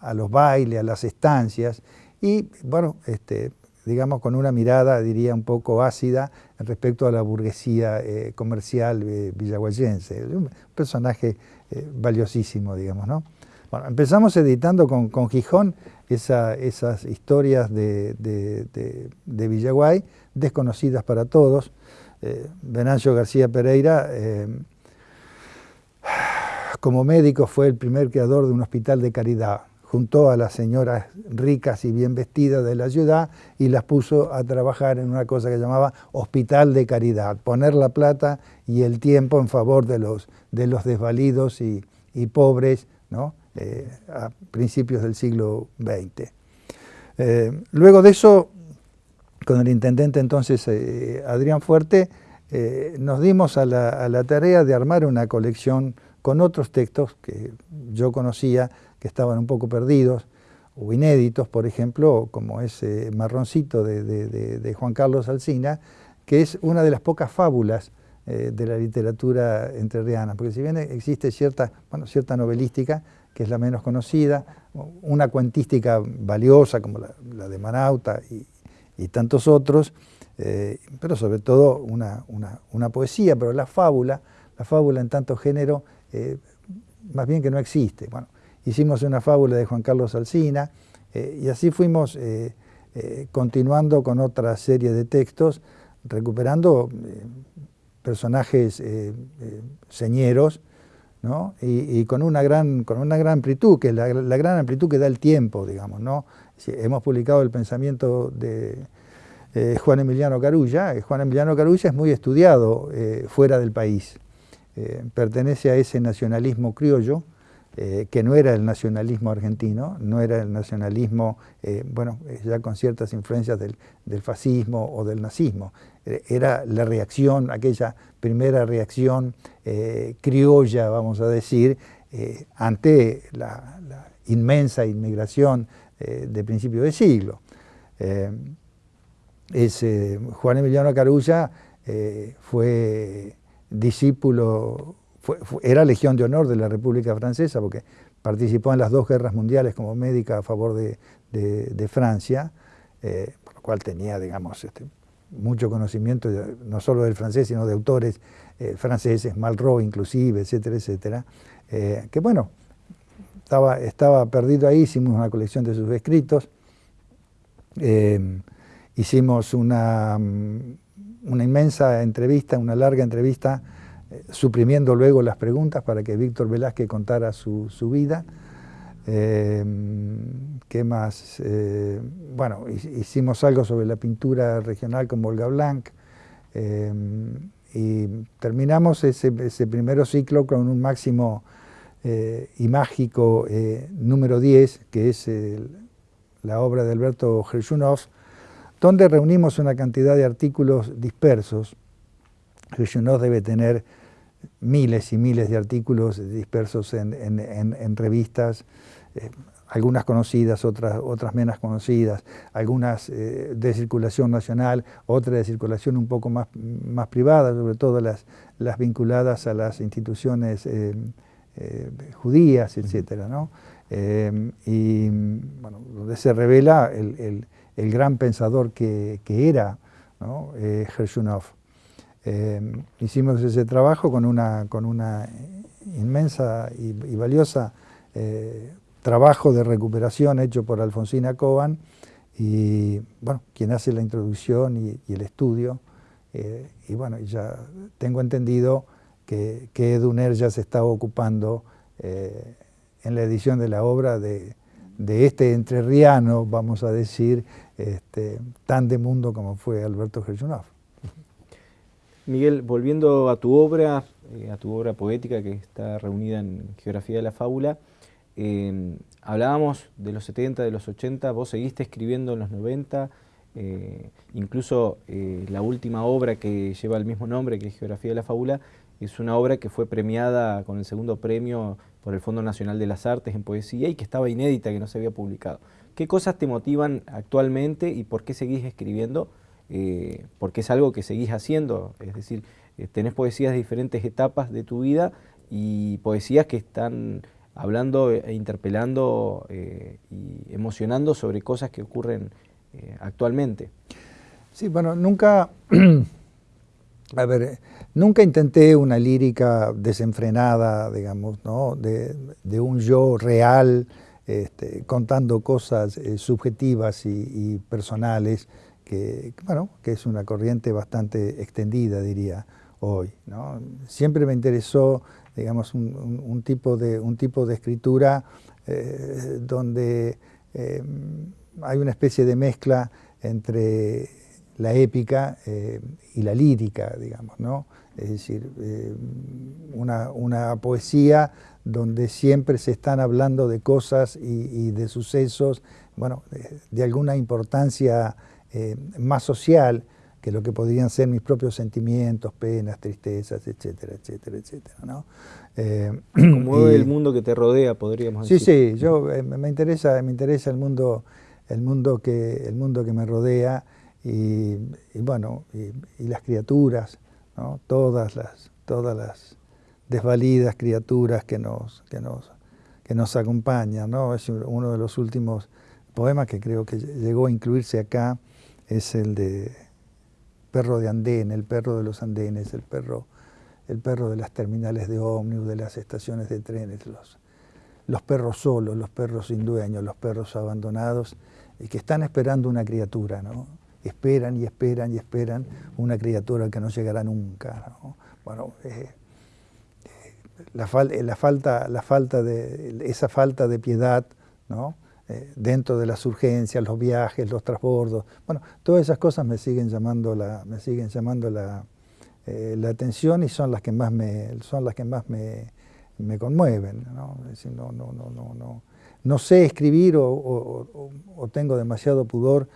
a los bailes, a las estancias, y bueno, este, digamos con una mirada, diría, un poco ácida respecto a la burguesía eh, comercial eh, villaguayense. Un personaje eh, valiosísimo, digamos, ¿no? Bueno, empezamos editando con, con Gijón esas historias de, de, Villaguay, desconocidas para todos. Venancio García Pereira, como médico, fue el primer creador de un hospital de caridad juntó a las señoras ricas y bien vestidas de la ciudad y las puso a trabajar en una cosa que llamaba hospital de caridad, poner la plata y el tiempo en favor de los, de los desvalidos y, pobres ¿no? Eh, a principios del siglo XX. Eh, luego de eso, con el intendente entonces eh, Adrián Fuerte, nos dimos a la, a la tarea de armar una colección con otros textos que yo conocía, que estaban un poco perdidos o inéditos, por ejemplo, como ese Marroncito de, Juan Carlos Alsina, que es una de las pocas fábulas eh, de la literatura entrerriana, porque si bien existe cierta, bueno, cierta novelística, que es la menos conocida, una cuentística valiosa como la, de Manauta y, tantos otros, eh, pero sobre todo una, poesía, pero la fábula, la fábula en tanto género, eh, más bien que no existe. Bueno, hicimos una fábula de Juan Carlos Alsina, eh, y así fuimos eh, continuando con otra serie de textos, recuperando personajes señeros, ¿no? y, con, una gran, con una gran amplitud, que es la, gran amplitud que da el tiempo, digamos. ¿no? hemos publicado el pensamiento de Juan Emiliano Carulla, Juan Emiliano Carulla es muy estudiado fuera del país, pertenece a ese nacionalismo criollo, eh, que no era el nacionalismo argentino, no era el nacionalismo, eh, bueno, eh, ya con ciertas influencias del, fascismo o del nazismo, era la reacción, aquella primera reacción criolla, vamos a decir, ante la, inmensa inmigración de principio de siglo. Juan Emiliano Carulla fue discípulo era Legión de Honor de la República Francesa porque participó en las dos guerras mundiales como médica a favor de, Francia, eh, por lo cual tenía, digamos, este, mucho conocimiento no solo del francés, sino de autores eh, franceses, Malraux inclusive, etcétera, etcétera, eh, que bueno, estaba, estaba perdido ahí, hicimos una colección de sus escritos, hicimos una, una inmensa entrevista, una larga entrevista, eh, suprimiendo luego las preguntas para que Víctor Velázquez contara su, vida. ¿Qué más? bueno, hicimos algo sobre la pintura regional con Volga Blanc. y terminamos ese, ese primer ciclo con un máximo eh, y mágico eh, número 10, que es la obra de Alberto Gershunov, donde reunimos una cantidad de artículos dispersos. Gershunov debe tener miles y miles de artículos dispersos en, revistas, eh, algunas conocidas, otras, otras menos conocidas, algunas de circulación nacional, otras de circulación un poco más, más privada, sobre todo las, las vinculadas a las instituciones eh, judías, etcétera, ¿no? Eh, y bueno, donde se revela el, gran pensador que, era ¿no? Eh, hicimos ese trabajo con una, con una inmensa y, valiosa trabajo de recuperación hecho por Alfonsina Coban y bueno, quien hace la introducción y, el estudio. y bueno, ya tengo entendido que, que Eduner ya se está ocupando eh, en la edición de la obra de, este entrerriano, vamos a decir, este, tan de mundo como fue Alberto Gershunov. Miguel, volviendo a tu obra, eh, a tu obra poética que está reunida en Geografía de la Fábula, eh, hablábamos de los 70, de los 80, vos seguiste escribiendo en los 90, incluso la última obra que lleva el mismo nombre, que es Geografía de la Fábula, es una obra que fue premiada con el segundo premio por el Fondo Nacional de las Artes en Poesía y que estaba inédita, que no se había publicado. ¿Qué cosas te motivan actualmente y por qué seguís escribiendo? Eh, porque es algo que seguís haciendo, es decir, eh, tenés poesías de diferentes etapas de tu vida y poesías que están hablando e interpelando eh, y emocionando sobre cosas que ocurren actualmente. Sí, bueno, nunca *clears throat* a ver, nunca intenté una lírica desenfrenada, digamos, ¿no? de, un yo real, este, contando cosas eh, subjetivas y, personales, que, bueno, que es una corriente bastante extendida, diría, hoy. Siempre me interesó, digamos, un, tipo, de, un tipo de escritura eh, donde eh, hay una especie de mezcla entre la épica y la lírica, digamos, ¿no? Es decir, eh, una, poesía donde siempre se están hablando de cosas y, de sucesos, bueno, de, alguna importancia eh, más social que lo que podrían ser mis propios sentimientos, penas, tristezas, etcétera, etcétera, etcétera, ¿no? Como *clears throat* el mundo que te rodea, podríamos decir. Sí, sí, yo, me, interesa, me interesa el mundo, el mundo, que, el mundo que me rodea, y, bueno, y, las criaturas, todas, las, todas las desvalidas criaturas que nos, que nos, que nos acompañan. ¿no? Es uno de los últimos poemas que creo que llegó a incluirse acá, es el de Perro de Andén, el perro de los andenes, el perro, el perro de las terminales de ómnibus, de las estaciones de trenes, los, los perros solos, los perros sin dueño, los perros abandonados, y que están esperando una criatura, ¿no? esperan y esperan y esperan una criatura que no llegará nunca. Bueno, eh, eh, la, la, falta, la falta de, esa falta de piedad, ¿no? Eh, dentro de las urgencias, los viajes, los transbordos, bueno, todas esas cosas me siguen llamando la, me siguen llamando la, la atención y son las que más me, son las que más me, me conmueven. ¿no? no, no, no, no, no, no sé escribir o, o, tengo demasiado pudor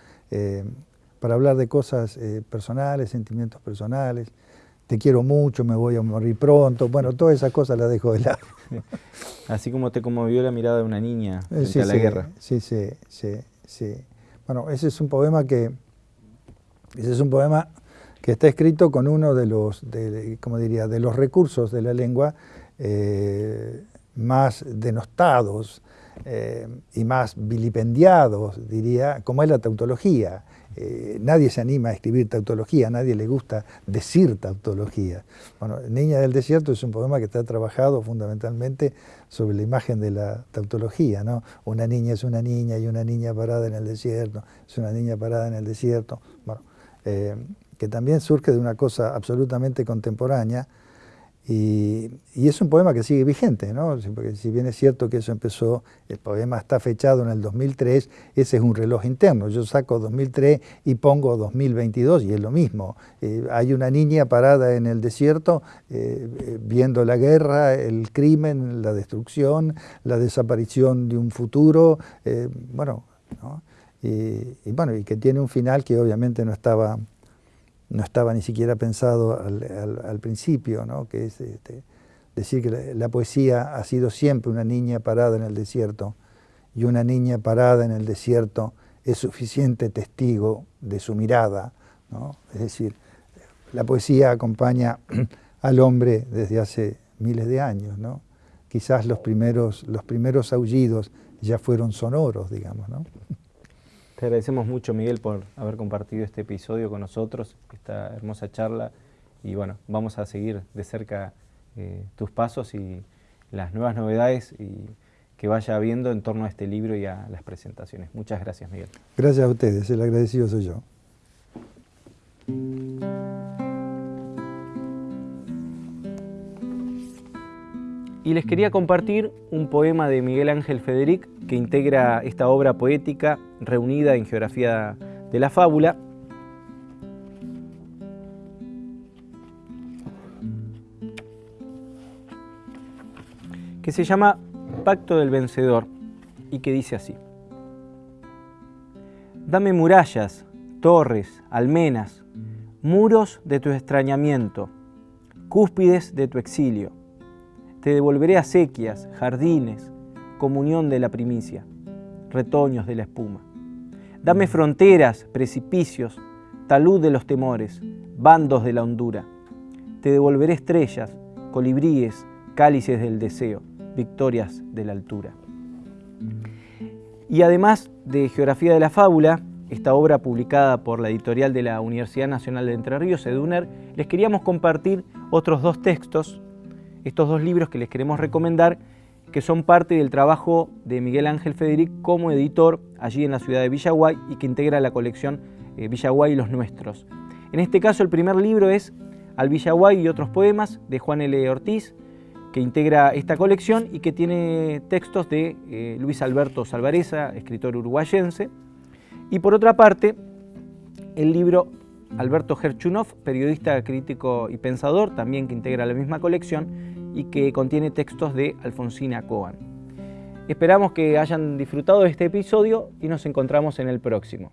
para hablar de cosas eh, personales, sentimientos personales, te quiero mucho, me voy a morir pronto, bueno, todas esas cosas las dejo de lado. *laughs* Así como te conmovió la mirada de una niña eh, frente a la guerra. Sí, sí, sí, sí. Bueno, ese es un poema que, ese es un poema que está escrito con uno de los, de, como diría, de los recursos de la lengua eh, más denostados y más vilipendiados, diría, como es la tautología. Eh, nadie se anima a escribir tautología, nadie le gusta decir tautología. Bueno, Niña del Desierto es un poema que está trabajado fundamentalmente sobre la imagen de la tautología, ¿no? Una niña es una niña y una niña parada en el desierto, es una niña parada en el desierto. Bueno, eh, que también surge de una cosa absolutamente contemporánea, y, es un poema que sigue vigente, ¿no? porque si bien es cierto que eso empezó, el poema está fechado en el 2003, ese es un reloj interno, yo saco 2003 y pongo 2022 y es lo mismo. Eh, hay una niña parada en el desierto eh, eh, viendo la guerra, el crimen, la destrucción, la desaparición de un futuro, bueno, y, y, bueno, y que tiene un final que obviamente no estaba no estaba ni siquiera pensado al, principio, ¿no? que es este, decir que la, poesía ha sido siempre una niña parada en el desierto y una niña parada en el desierto es suficiente testigo de su mirada. ¿no? Es decir, la poesía acompaña *clears throat* al hombre desde hace miles de años. ¿no? Quizás los primeros, los primeros aullidos ya fueron sonoros, digamos. ¿no? Te agradecemos mucho, Miguel, por haber compartido este episodio con nosotros, esta hermosa charla. Y bueno, vamos a seguir de cerca eh, tus pasos y las nuevas novedades y que vaya habiendo en torno a este libro y a las presentaciones. Muchas gracias, Miguel. Gracias a ustedes, el agradecido soy yo. Y les quería compartir un poema de Miguel Ángel Federic que integra esta obra poética reunida en Geografía de la Fábula. que se llama Pacto del Vencedor y que dice así. Dame murallas, torres, almenas, muros de tu extrañamiento, cúspides de tu exilio te devolveré acequias, jardines, comunión de la primicia, retoños de la espuma. Dame fronteras, precipicios, talud de los temores, bandos de la hondura. Te devolveré estrellas, colibríes, cálices del deseo, victorias de la altura. Y además de Geografía de la Fábula, esta obra publicada por la editorial de la Universidad Nacional de Entre Ríos, EDUNER, les queríamos compartir otros dos textos estos dos libros que les queremos recomendar, que son parte del trabajo de Miguel Ángel Federic como editor allí en la ciudad de Villaguay y que integra la colección eh, Villaguay y los Nuestros. En este caso el primer libro es Al Villaguay y otros poemas de Juan L. Ortiz, que integra esta colección y que tiene textos de eh, Luis Alberto Salvareza, escritor uruguayense. Y por otra parte, el libro Alberto Gerchunov, periodista, crítico y pensador, también que integra la misma colección y que contiene textos de Alfonsina Coan. Esperamos que hayan disfrutado de este episodio y nos encontramos en el próximo.